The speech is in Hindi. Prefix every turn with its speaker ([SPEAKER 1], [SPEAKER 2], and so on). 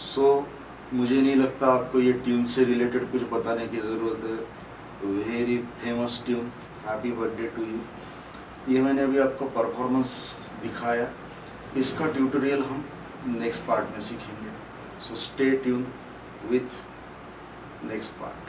[SPEAKER 1] सो मुझे नहीं लगता आपको ये ट्यून से रिलेटेड कुछ बताने की ज़रूरत है। Very famous tune happy birthday to you ये मैंने अभी आपको परफॉर्मेंस दिखाया। इसका ट्यूटोरियल हम नेक्स्ट पार्ट में सीखेंगे। So stay tune with next part